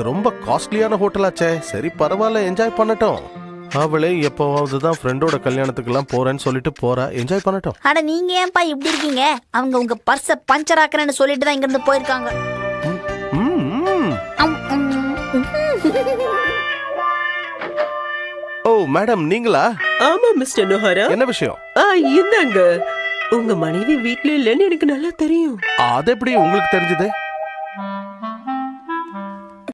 இது ரொம்ப காஸ்ட்லியான ஹோட்டலாச்சே சரி பரவாயில்ல என்ஜாய் பண்ணட்டும். அவளே எப்போவாவது தான் ஃப்ரெண்டோட கல்யாணத்துக்குலாம் போறேன்னு சொல்லிட்டு போறா. என்ஜாய் பண்ணட்டும். அட நீங்க ஏன்பா இப்படி இருக்கீங்க? அவங்க உங்க பர்ஸ பஞ்சர் ஆக்குறேன்னு சொல்லிட்டு தான் இங்க இருந்து போயிருக்காங்க ஓ மேடம் நீங்களா? ஆமா மிஸ்டர் நோஹரா. என்ன விஷயம்? ஆ இந்தாங்க. உங்க மனைவி வீட்ல இல்லைன்னு எனக்கு நல்லா தெரியும். அது எப்படி உங்களுக்கு தெரிஞ்சது?